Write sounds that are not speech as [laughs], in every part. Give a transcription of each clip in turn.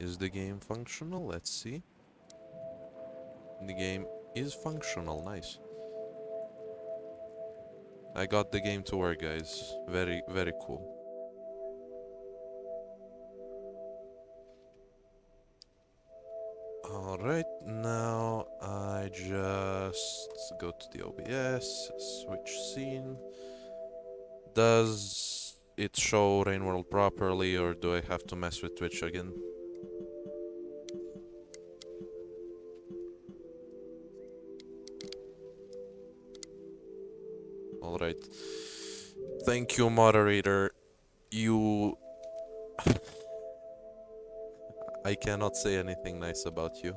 Is the game functional? Let's see. The game is functional, nice. I got the game to work, guys. Very, very cool. Alright, now I just go to the OBS, switch scene. Does it show Rain World properly or do I have to mess with Twitch again? Thank you, moderator. You... I cannot say anything nice about you.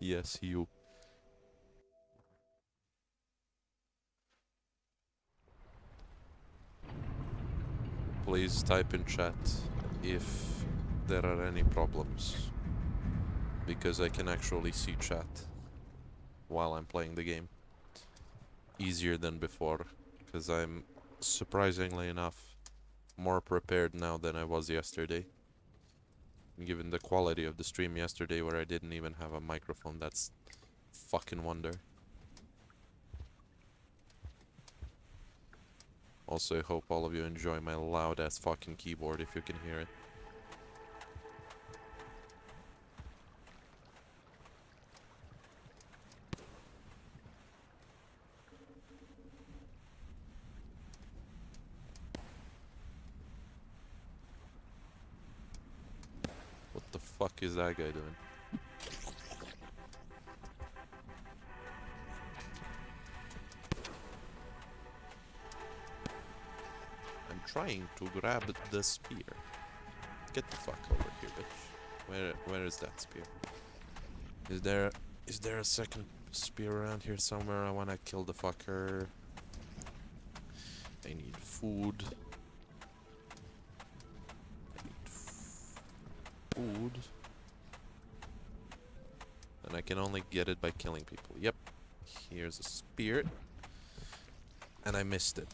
Yes, you. Please type in chat if there are any problems. Because I can actually see chat while I'm playing the game. Easier than before. Because I'm, surprisingly enough, more prepared now than I was yesterday. Given the quality of the stream yesterday where I didn't even have a microphone, that's fucking wonder. Also, I hope all of you enjoy my loud ass fucking keyboard if you can hear it. What the fuck is that guy doing? I'm trying to grab the spear. Get the fuck over here, bitch. Where where is that spear? Is there is there a second spear around here somewhere? I wanna kill the fucker. I need food. I need food. And I can only get it by killing people. Yep. Here's a spear. And I missed it.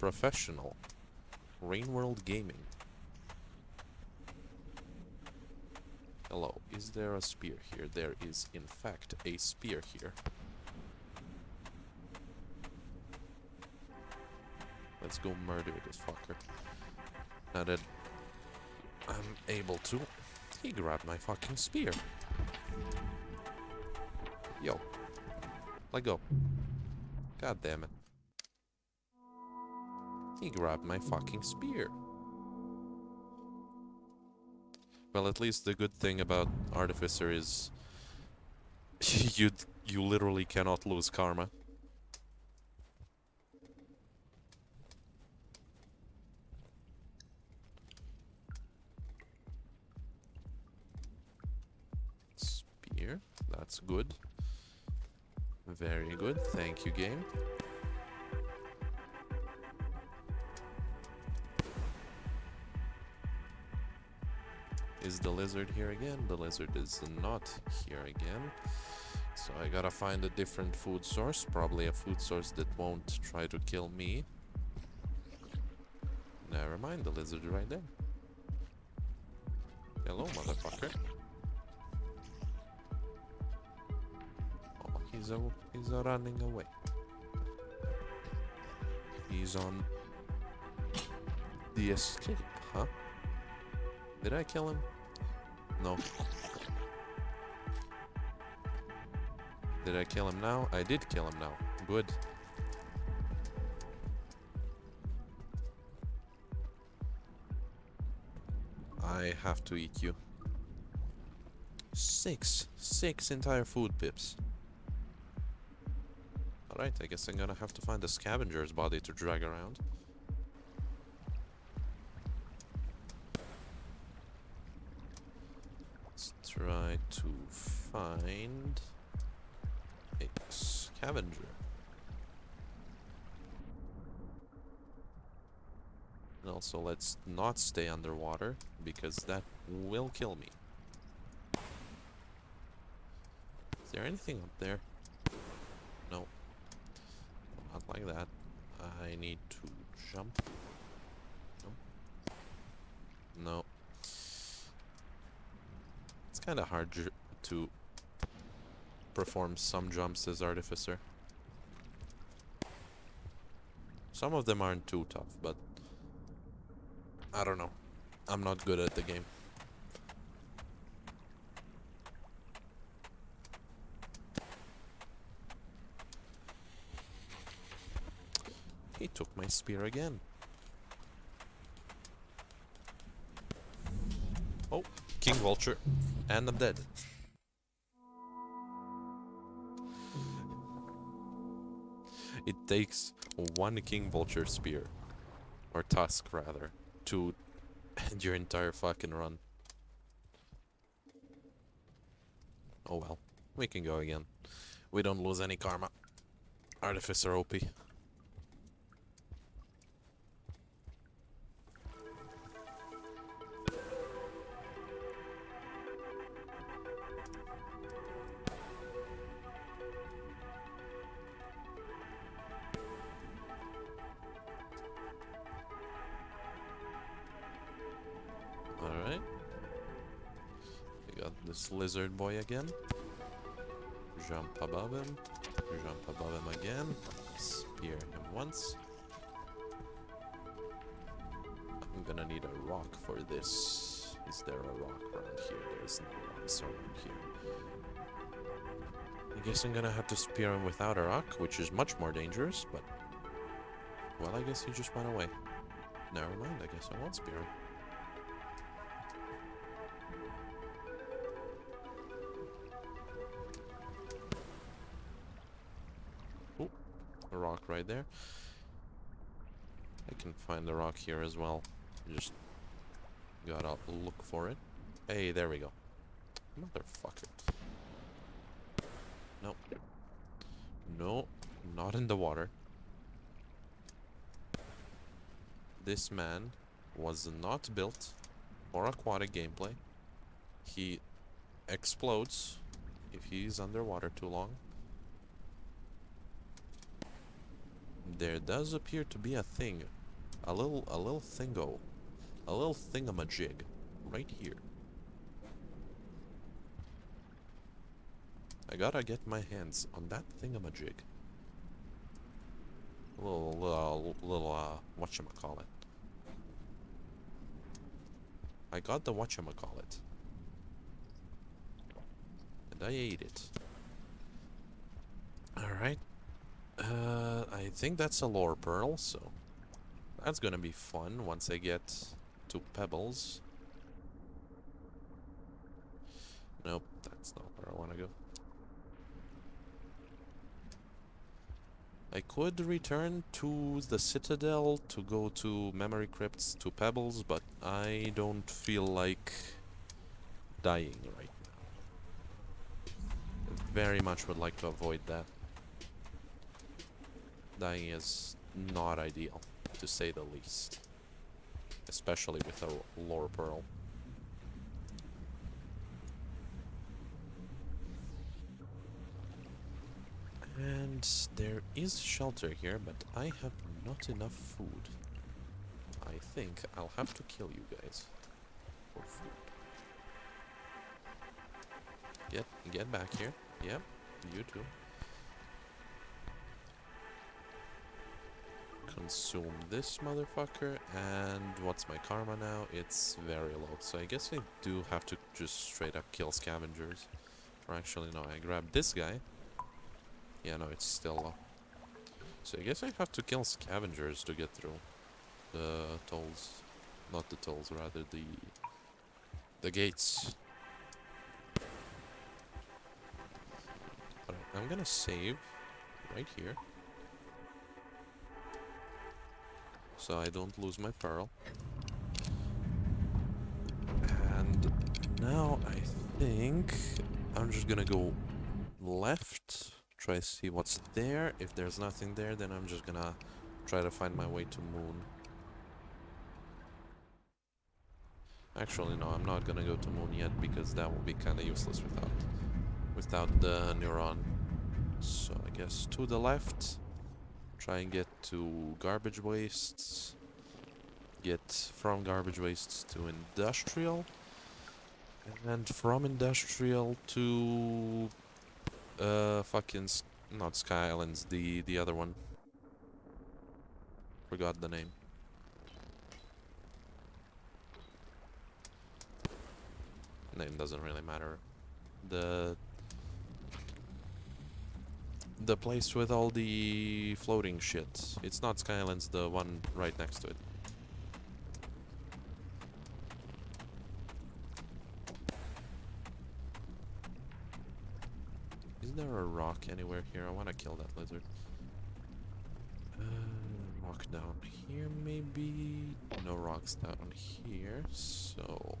Professional. Rain World Gaming. Hello, is there a spear here? There is, in fact, a spear here. Let's go murder this fucker. Now that I'm able to, he grabbed my fucking spear. Yo. Let go. God damn it. He grabbed my fucking spear. Well, at least the good thing about Artificer is [laughs] you you literally cannot lose karma. Good. Very good, thank you game. Is the lizard here again? The lizard is not here again. So I gotta find a different food source. Probably a food source that won't try to kill me. Never mind, the lizard right there. Hello, motherfucker. He's, a, he's a running away. He's on the escape, huh? Did I kill him? No. Did I kill him now? I did kill him now. Good. I have to eat you. Six. Six entire food pips. Alright, I guess I'm gonna have to find a scavenger's body to drag around. Let's try to find a scavenger. And also, let's not stay underwater because that will kill me. Is there anything up there? No. Not like that. I need to jump. No. It's kind of hard to perform some jumps as Artificer. Some of them aren't too tough, but I don't know. I'm not good at the game. He took my spear again. Oh, King Vulture. And I'm dead. It takes one King Vulture spear. Or tusk, rather. To end your entire fucking run. Oh well. We can go again. We don't lose any karma. Artificer OP. got this lizard boy again. Jump above him. Jump above him again. Spear him once. I'm gonna need a rock for this. Is there a rock around here? There's no rocks around here. I guess I'm gonna have to spear him without a rock, which is much more dangerous, but... Well, I guess he just went away. Never mind, I guess I won't spear him. There. I can find the rock here as well. Just gotta look for it. Hey, there we go. Motherfucker. Nope. No, not in the water. This man was not built for aquatic gameplay. He explodes if he's underwater too long. There does appear to be a thing. A little a little thingo. A little thingamajig. Right here. I gotta get my hands on that thingamajig. Little little little uh whatchamacallit. I call it? I got the whatchamacallit. And I ate it. Alright. Uh, I think that's a lore pearl, so that's gonna be fun once I get to Pebbles. Nope, that's not where I want to go. I could return to the Citadel to go to Memory Crypts to Pebbles, but I don't feel like dying right now. I very much would like to avoid that. Dying is not ideal, to say the least. Especially with a lore pearl. And there is shelter here, but I have not enough food. I think I'll have to kill you guys for food. Get get back here. Yep, you too. Consume this motherfucker, and what's my karma now? It's very low, so I guess I do have to just straight up kill scavengers. Or actually, no, I grab this guy. Yeah, no, it's still low. So I guess I have to kill scavengers to get through the tolls. Not the tolls, rather the the gates. Alright, I'm gonna save right here. So I don't lose my pearl. And now I think I'm just gonna go left try to see what's there. If there's nothing there, then I'm just gonna try to find my way to Moon. Actually, no, I'm not gonna go to Moon yet because that will be kind of useless without without the neuron. So I guess to the left, Try and get to garbage wastes. Get from garbage wastes to industrial. And from industrial to uh fucking not Sky Islands, the the other one. Forgot the name. Name doesn't really matter. The the place with all the floating shit. It's not Skylands, the one right next to it. Is there a rock anywhere here? I want to kill that lizard. Uh, rock down here, maybe? No rocks down here, so...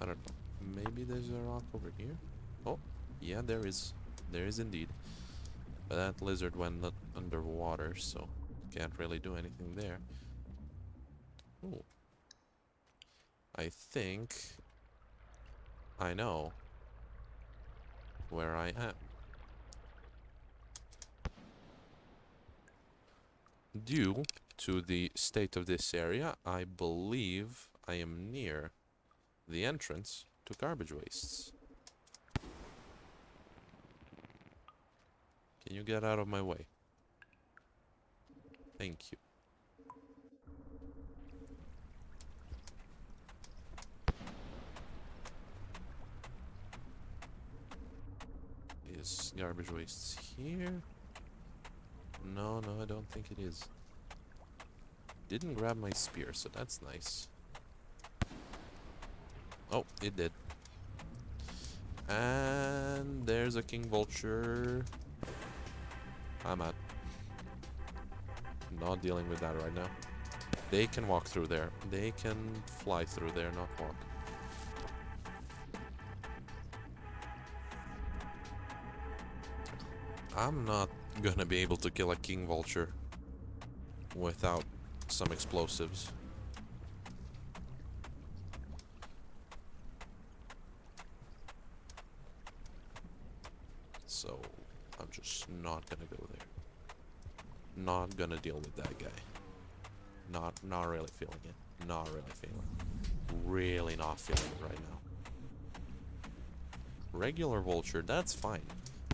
I don't know. Maybe there's a rock over here? Oh, yeah, there is. There is indeed. But that lizard went underwater, so can't really do anything there. Oh. I think I know where I am. Due to the state of this area, I believe I am near the entrance to garbage wastes. Can you get out of my way? Thank you. Is garbage wastes here? No, no, I don't think it is. Didn't grab my spear, so that's nice. Oh, it did. And there's a king vulture. I'm out. Not dealing with that right now. They can walk through there. They can fly through there, not walk. I'm not gonna be able to kill a king vulture without some explosives. So, I'm just not gonna go there. Not gonna deal with that guy. Not, not really feeling it. Not really feeling it. Really not feeling it right now. Regular vulture, that's fine.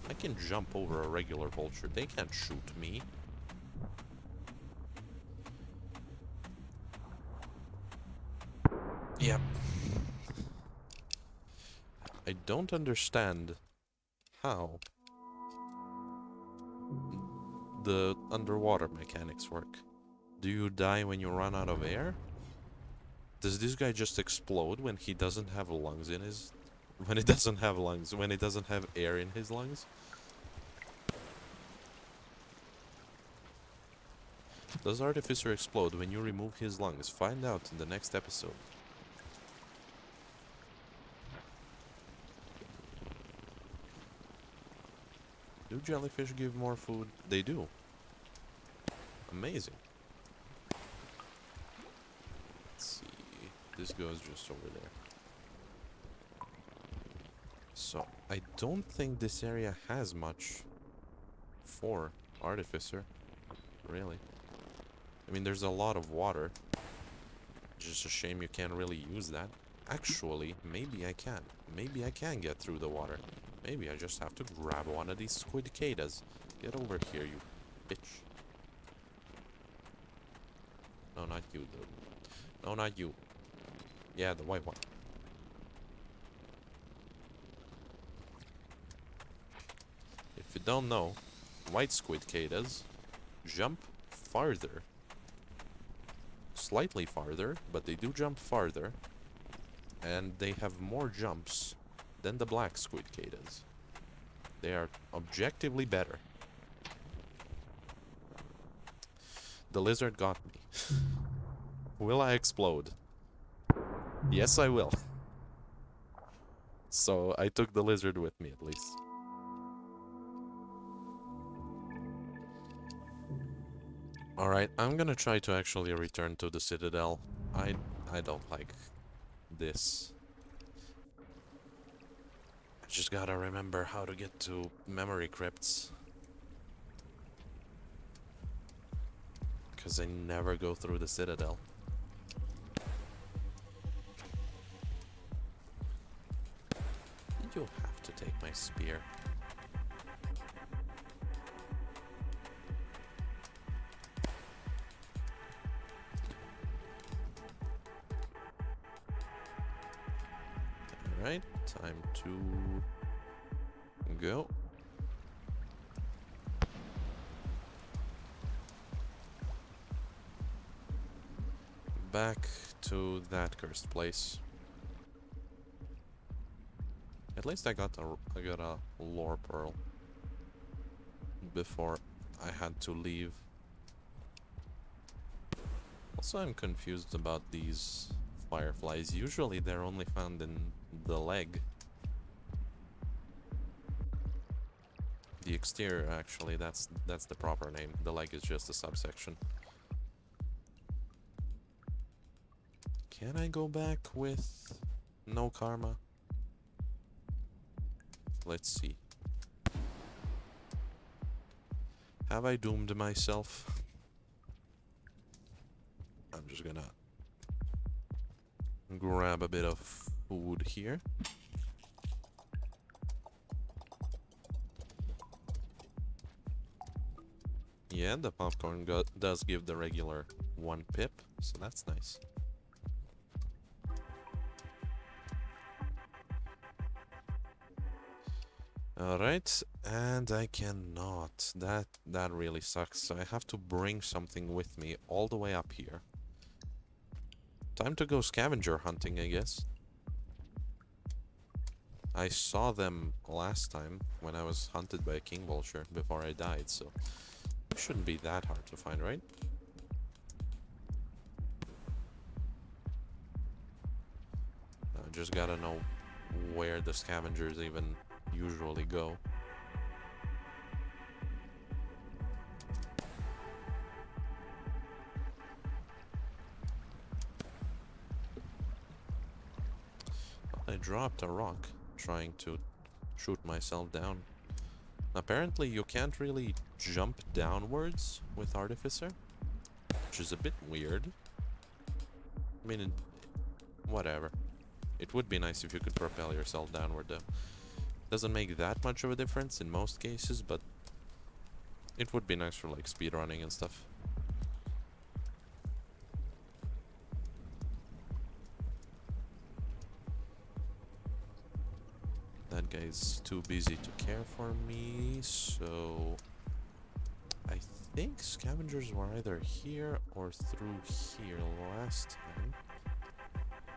I can jump over a regular vulture. They can't shoot me. Yep. I don't understand how the underwater mechanics work. Do you die when you run out of air? Does this guy just explode when he doesn't have lungs in his... When he [laughs] doesn't have lungs, when he doesn't have air in his lungs? Does Artificer explode when you remove his lungs? Find out in the next episode. Do jellyfish give more food? They do. Amazing. Let's see. This goes just over there. So, I don't think this area has much for Artificer. Really. I mean, there's a lot of water. Just a shame you can't really use that. Actually, maybe I can. Maybe I can get through the water. Maybe I just have to grab one of these squidcadas. Get over here, you bitch. No, not you, dude. No, not you. Yeah, the white one. If you don't know, white squidcadas jump farther. Slightly farther, but they do jump farther. And they have more jumps than the black squidcadas. They are objectively better. The lizard got me. [laughs] will I explode? Yes, I will. So I took the lizard with me at least. Alright, I'm gonna try to actually return to the Citadel. I I don't like this. Just gotta remember how to get to memory crypts. Because I never go through the citadel. You have to take my spear. Alright, time to go. Back to that cursed place. At least I got a I got a lore pearl before I had to leave. Also, I'm confused about these fireflies. Usually they're only found in the leg. The exterior, actually, that's that's the proper name. The leg is just a subsection. Can I go back with no karma? Let's see. Have I doomed myself? I'm just gonna grab a bit of food here. Yeah, the popcorn does give the regular one pip, so that's nice. Alright, and I cannot. That that really sucks. So I have to bring something with me all the way up here. Time to go scavenger hunting, I guess. I saw them last time when I was hunted by a king vulture before I died, so it shouldn't be that hard to find, right? I just gotta know where the scavengers even usually go. I dropped a rock trying to shoot myself down. Apparently you can't really jump downwards with Artificer, which is a bit weird. I mean, whatever. It would be nice if you could propel yourself downward though. Doesn't make that much of a difference in most cases, but it would be nice for like speedrunning and stuff. That guy's too busy to care for me, so... I think scavengers were either here or through here last time.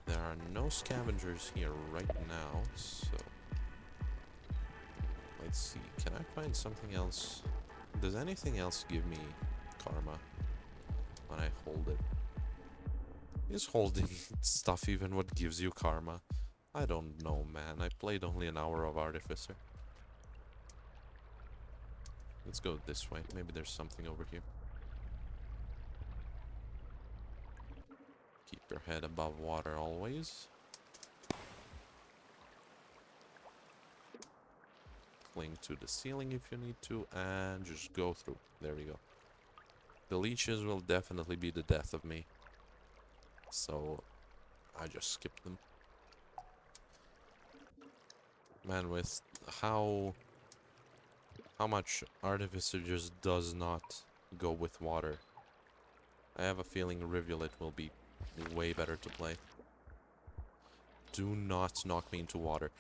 There are no scavengers here right now, so... Let's see, can I find something else? Does anything else give me karma when I hold it? Is holding [laughs] stuff even what gives you karma? I don't know, man. I played only an hour of Artificer. Let's go this way. Maybe there's something over here. Keep your head above water always. cling to the ceiling if you need to, and just go through. There we go. The leeches will definitely be the death of me. So, I just skip them. Man, with how... How much Artificer just does not go with water. I have a feeling Rivulet will be way better to play. Do not knock me into water.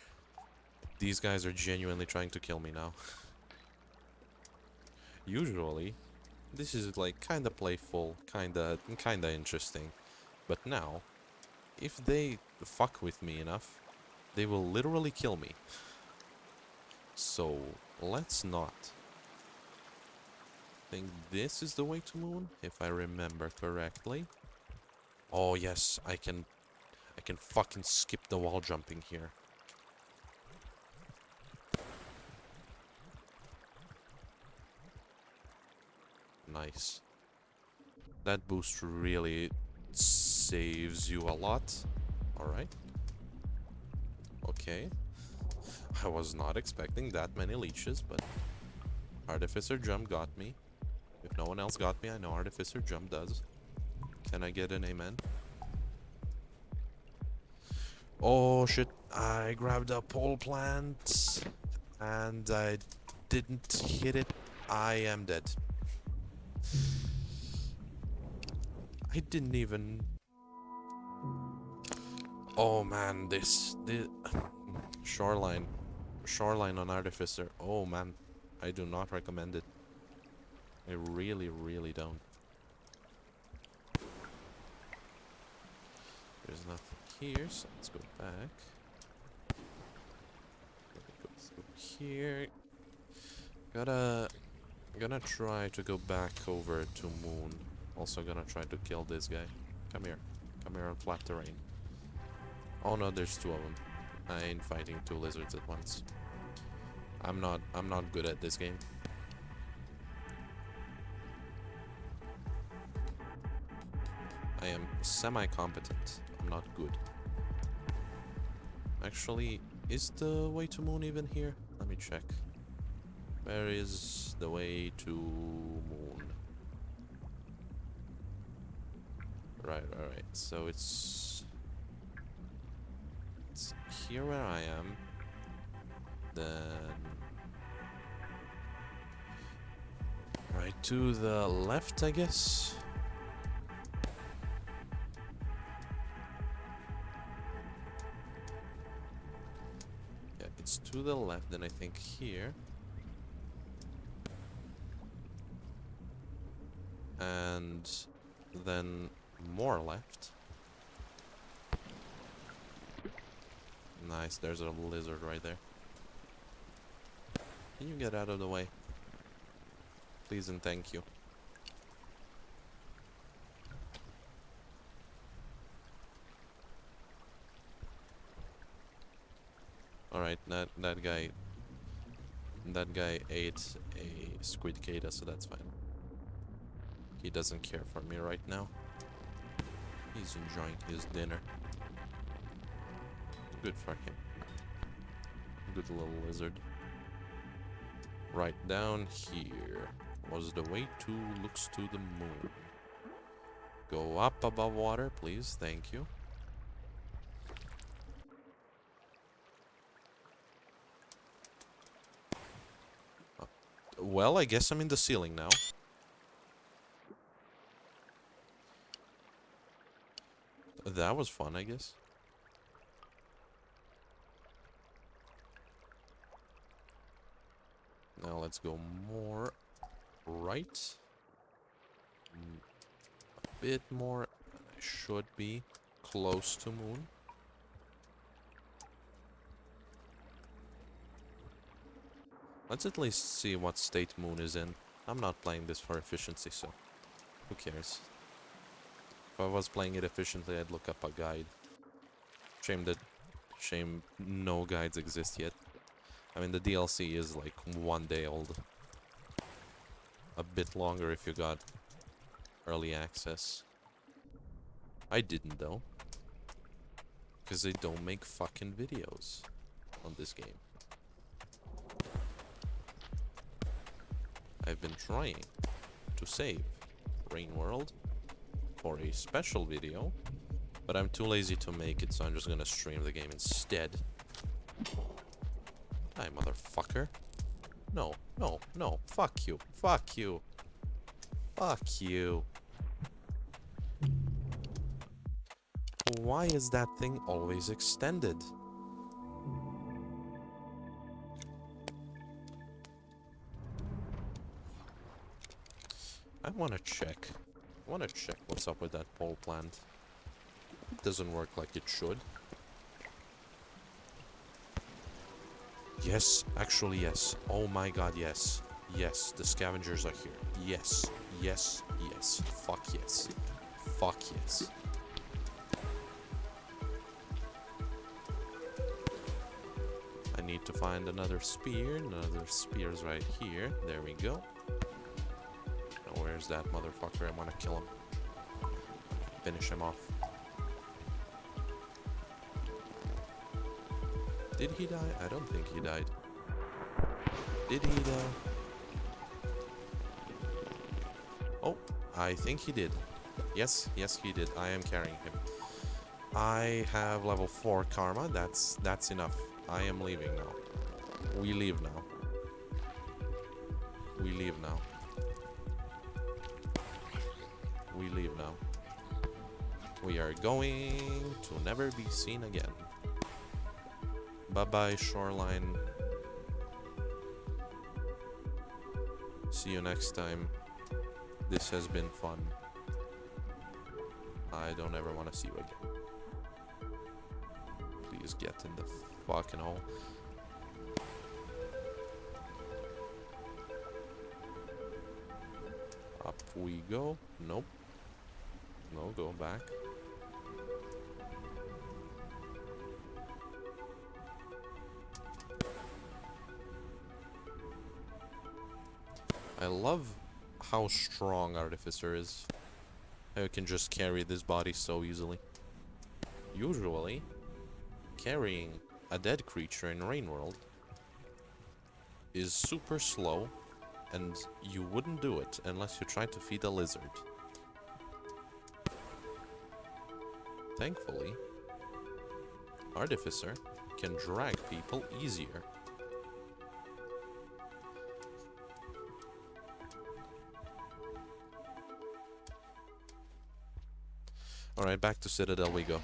These guys are genuinely trying to kill me now. [laughs] Usually, this is like kinda playful, kinda, kinda interesting. But now, if they fuck with me enough, they will literally kill me. So, let's not. I think this is the way to moon, if I remember correctly. Oh yes, I can I can fucking skip the wall jumping here. Nice. That boost really saves you a lot. Alright. Okay. I was not expecting that many leeches, but Artificer Jump got me. If no one else got me, I know Artificer Jump does. Can I get an amen? Oh shit, I grabbed a pole plant and I didn't hit it. I am dead. I didn't even... Oh man, this... the shoreline. Shoreline on Artificer. Oh man, I do not recommend it. I really, really don't. There's nothing here, so let's go back. Go through here. Gotta, gonna try to go back over to Moon. Also gonna try to kill this guy. Come here. Come here on flat terrain. Oh no, there's two of them. I ain't fighting two lizards at once. I'm not, I'm not good at this game. I am semi-competent. I'm not good. Actually, is the way to moon even here? Let me check. Where is the way to moon? Right, right, right. So it's... Here where I am. Then... Right to the left, I guess? Yeah, it's to the left, then I think here. And then more left. Nice, there's a lizard right there. Can you get out of the way? Please and thank you. Alright, that that guy that guy ate a squidcada, so that's fine. He doesn't care for me right now. He's enjoying his dinner. Good for him. Good little lizard. Right down here was the way to looks to the moon. Go up above water, please. Thank you. Uh, well, I guess I'm in the ceiling now. That was fun, I guess. Now let's go more right. Mm, a bit more. I should be close to moon. Let's at least see what state moon is in. I'm not playing this for efficiency, so who cares? If I was playing it efficiently, I'd look up a guide. Shame that... Shame no guides exist yet. I mean, the DLC is like one day old. A bit longer if you got early access. I didn't though. Because they don't make fucking videos on this game. I've been trying to save Rain World for a special video, but I'm too lazy to make it, so I'm just gonna stream the game instead. Motherfucker. No, no, no. Fuck you. Fuck you. Fuck you. Why is that thing always extended? I want to check. I want to check what's up with that pole plant. It doesn't work like it should. Yes, actually yes. Oh my god, yes. Yes, the scavengers are here. Yes, yes, yes. Fuck yes. Fuck yes. I need to find another spear. Another spear's right here. There we go. Now Where's that motherfucker? I want to kill him. Finish him off. Did he die? I don't think he died. Did he die? Oh, I think he did. Yes, yes he did. I am carrying him. I have level 4 karma. That's that's enough. I am leaving now. We leave now. We leave now. We leave now. We are going to never be seen again. Bye-bye, shoreline. See you next time. This has been fun. I don't ever want to see you again. Please get in the fucking hole. Up we go. Nope. No, go back. I love how strong Artificer is. How can just carry this body so easily. Usually, carrying a dead creature in Rain World is super slow and you wouldn't do it unless you tried to feed a lizard. Thankfully, Artificer can drag people easier. Alright, back to Citadel we go.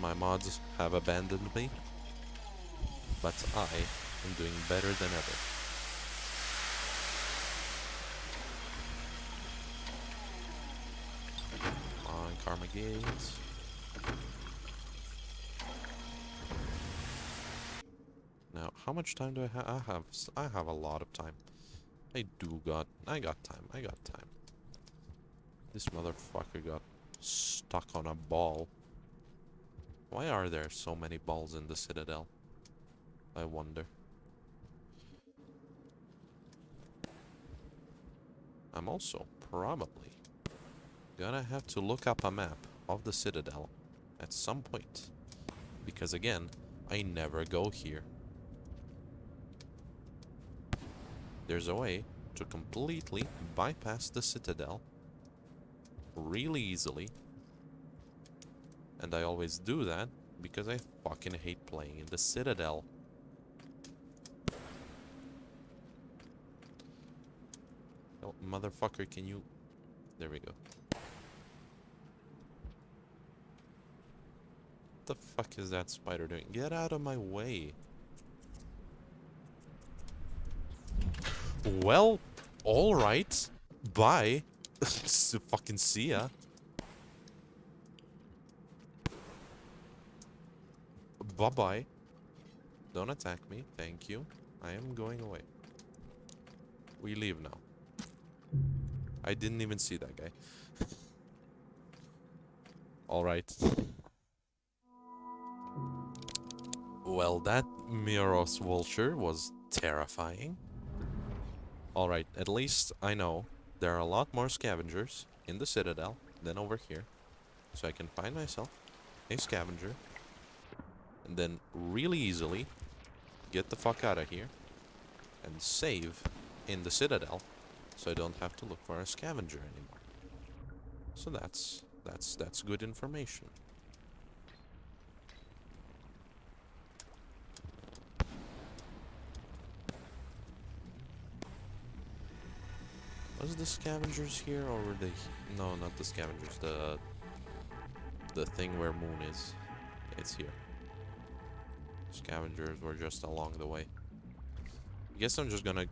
My mods have abandoned me, but I am doing better than ever. On Karma Gates. Now, how much time do I have? I have I have a lot of time. I do got I got time. I got time. This motherfucker got stuck on a ball. Why are there so many balls in the Citadel? I wonder. I'm also probably gonna have to look up a map of the Citadel at some point. Because again, I never go here. There's a way to completely bypass the Citadel really easily. And I always do that because I fucking hate playing in the Citadel. Oh, motherfucker, can you... There we go. What the fuck is that spider doing? Get out of my way. Well, alright. Bye. [laughs] S- fucking see ya. Bye-bye. Don't attack me. Thank you. I am going away. We leave now. I didn't even see that guy. [laughs] Alright. Well, that Miros vulture was terrifying. Alright, at least I know there are a lot more scavengers in the Citadel than over here. So I can find myself a scavenger. And then really easily get the fuck out of here. And save in the Citadel. So I don't have to look for a scavenger anymore. So that's that's that's good information. Was the scavengers here or were they no not the scavengers, the the thing where moon is. It's here. Scavengers were just along the way. I guess I'm just gonna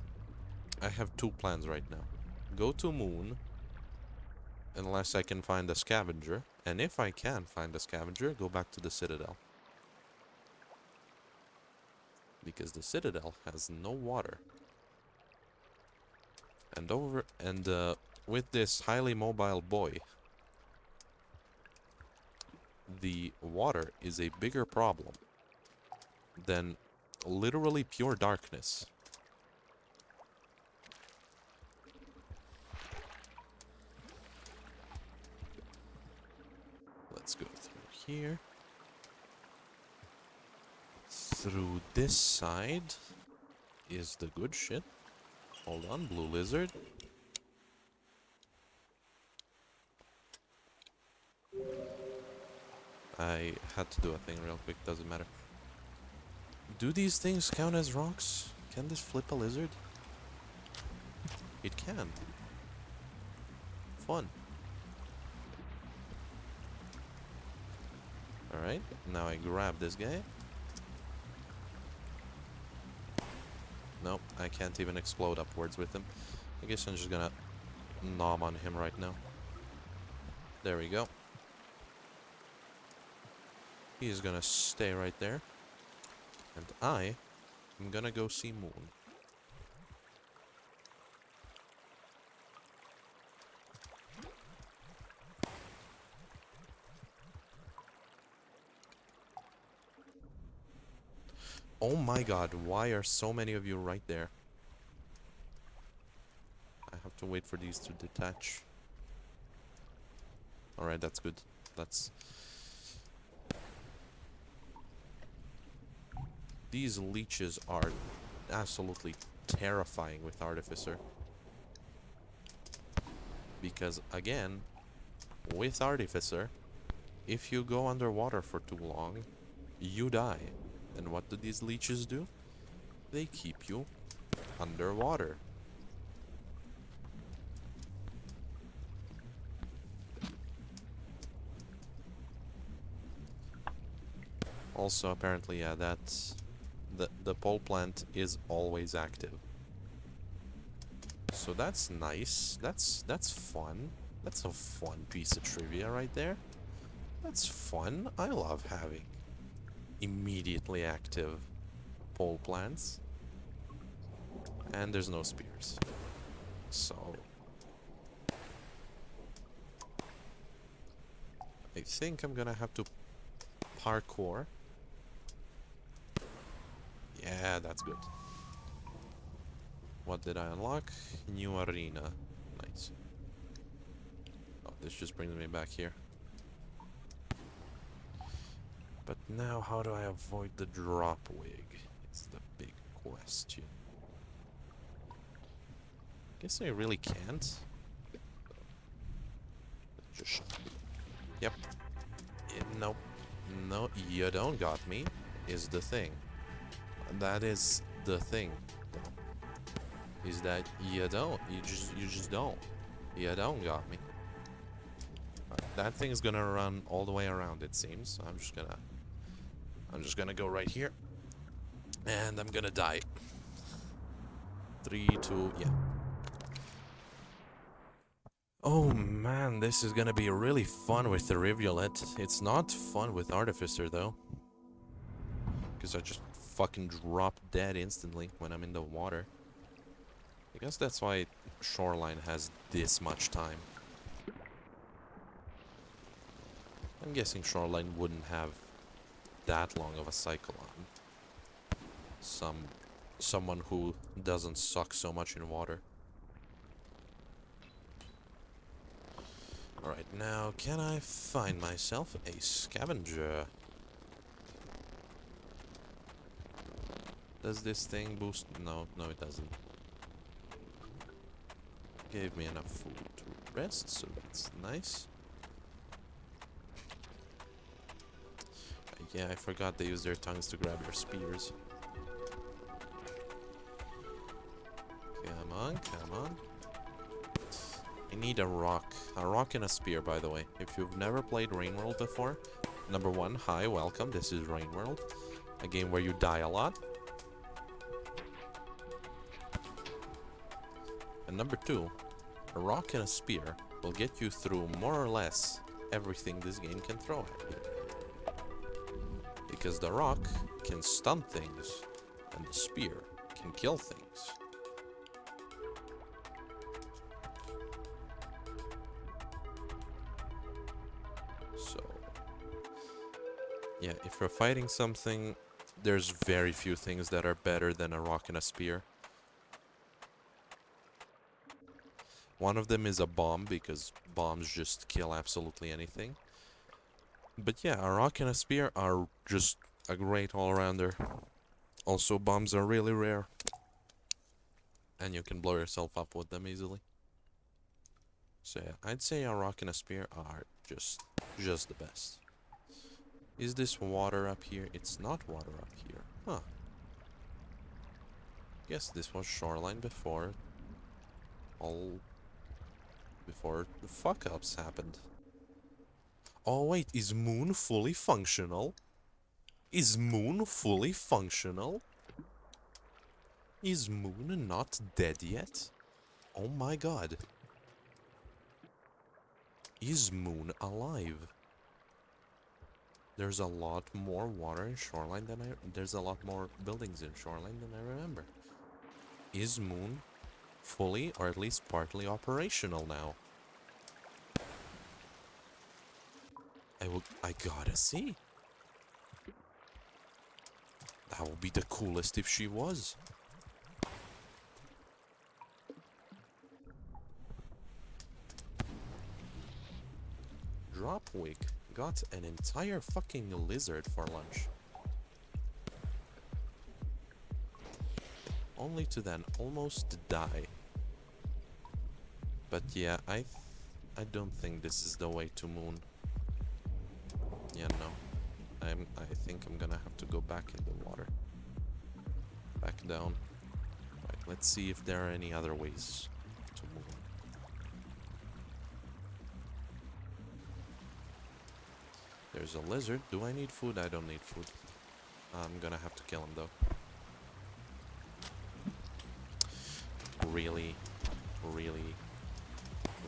I have two plans right now. Go to moon unless I can find a scavenger. And if I can find a scavenger, go back to the citadel. Because the citadel has no water. And over and uh, with this highly mobile boy, the water is a bigger problem than literally pure darkness. Let's go through here. Through this side is the good shit. Hold on, blue lizard. I had to do a thing real quick, doesn't matter. Do these things count as rocks? Can this flip a lizard? It can. Fun. Alright, now I grab this guy. Nope, I can't even explode upwards with him. I guess I'm just gonna nom on him right now. There we go. He's gonna stay right there. And I am gonna go see Moon. Oh my god, why are so many of you right there? I have to wait for these to detach. Alright, that's good. That's... These leeches are absolutely terrifying with Artificer. Because, again, with Artificer, if you go underwater for too long, you die. And what do these leeches do? They keep you underwater. Also, apparently, yeah, that's the the pole plant is always active. So that's nice. That's that's fun. That's a fun piece of trivia right there. That's fun. I love having immediately active pole plants. And there's no spears. So... I think I'm gonna have to parkour. Yeah, that's good. What did I unlock? New arena. Nice. Oh, this just brings me back here. But now, how do I avoid the Dropwig? It's the big question. Guess I really can't. Just... Yep. Yeah, nope. No, you don't got me, is the thing. That is the thing. Is that you don't. You just, you just don't. You don't got me. Right, that thing's gonna run all the way around, it seems. I'm just gonna I'm just gonna go right here. And I'm gonna die. Three, two, yeah. Oh man, this is gonna be really fun with the Rivulet. It's not fun with Artificer though. Because I just fucking drop dead instantly when I'm in the water. I guess that's why Shoreline has this much time. I'm guessing Shoreline wouldn't have that long of a cycle on some someone who doesn't suck so much in water. Alright, now can I find myself a scavenger? Does this thing boost? No, no it doesn't. Gave me enough food to rest, so that's nice. Yeah, I forgot they use their tongues to grab your spears. Come on, come on. I need a rock. A rock and a spear, by the way. If you've never played Rain World before, number one, hi, welcome. This is Rain World. A game where you die a lot. And number two, a rock and a spear will get you through more or less everything this game can throw at you. Because the rock can stun things, and the spear can kill things. So, yeah, if you're fighting something, there's very few things that are better than a rock and a spear. One of them is a bomb, because bombs just kill absolutely anything. But yeah, a rock and a spear are just a great all-rounder. Also, bombs are really rare. And you can blow yourself up with them easily. So yeah, I'd say a rock and a spear are just, just the best. Is this water up here? It's not water up here. Huh. Guess this was shoreline before all before the fuck-ups happened. Oh wait, is Moon fully functional? Is Moon fully functional? Is Moon not dead yet? Oh my god. Is Moon alive? There's a lot more water in Shoreline than I... There's a lot more buildings in Shoreline than I remember. Is Moon fully, or at least partly operational now? I will... I gotta see. That would be the coolest if she was. Dropwig got an entire fucking lizard for lunch. Only to then almost die. But yeah, I I don't think this is the way to moon. Yeah, no. I'm I think I'm gonna have to go back in the water. Back down. Right, let's see if there are any other ways to moon. There's a lizard. Do I need food? I don't need food. I'm gonna have to kill him though. Really, really,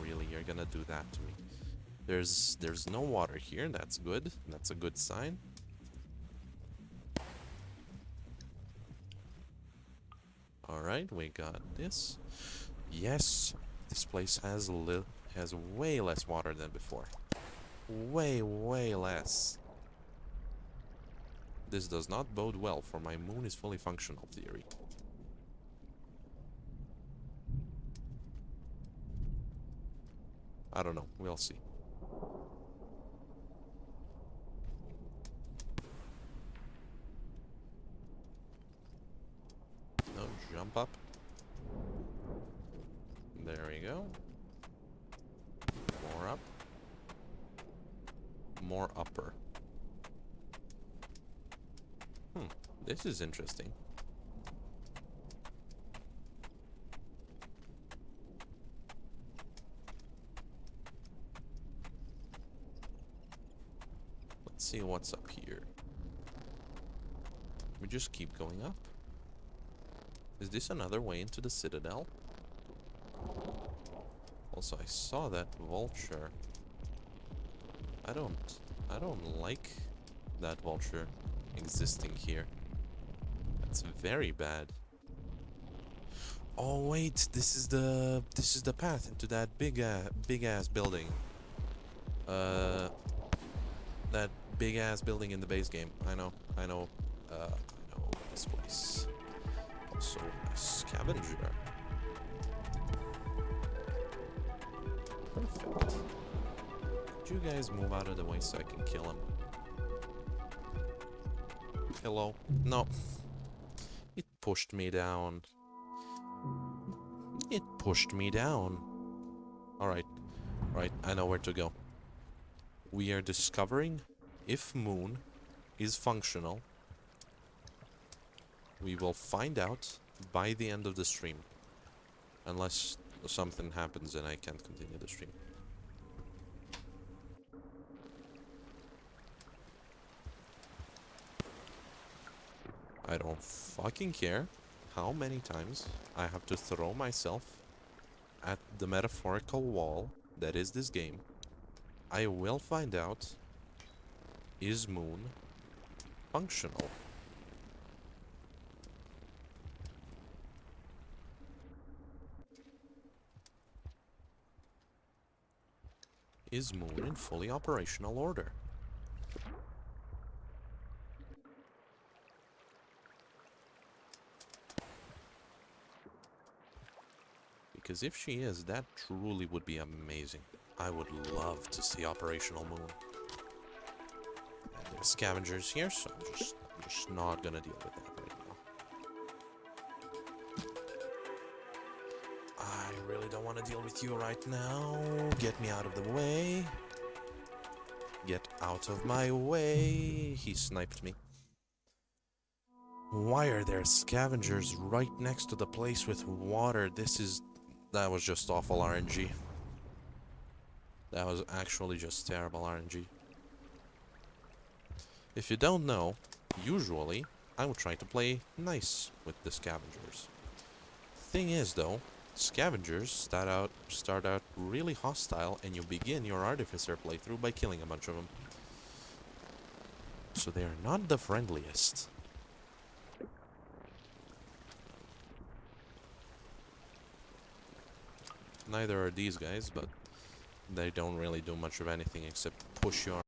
really, you're gonna do that to me. There's there's no water here. That's good. That's a good sign. All right, we got this. Yes, this place has li has way less water than before. Way, way less. This does not bode well for my moon is fully functional theory. I don't know. We'll see. No, jump up. There we go. More up. More upper. Hmm, this is interesting. Let's see what's up here. We just keep going up. Is this another way into the citadel? Also, I saw that vulture. I don't... I don't like that vulture existing here. That's very bad. Oh wait, this is the this is the path into that big uh, big ass building. Uh, that big ass building in the base game. I know, I know, uh, I know this place. Also, a scavenger. Perfect. Could you guys move out of the way so I can kill him? Hello? No. It pushed me down. It pushed me down. Alright. Right, I know where to go. We are discovering if Moon is functional. We will find out by the end of the stream. Unless something happens and I can't continue the stream. I don't fucking care how many times I have to throw myself at the metaphorical wall that is this game. I will find out is Moon functional? Is Moon in fully operational order? Because if she is, that truly would be amazing. I would love to see Operational Moon. There's scavengers here, so I'm just, I'm just not gonna deal with that I really don't want to deal with you right now. Get me out of the way. Get out of my way. He sniped me. Why are there scavengers right next to the place with water? This is... That was just awful RNG. That was actually just terrible RNG. If you don't know, usually I would try to play nice with the scavengers. Thing is though, scavengers start out start out really hostile and you begin your artificer playthrough by killing a bunch of them. So they are not the friendliest. Neither are these guys, but they don't really do much of anything except push your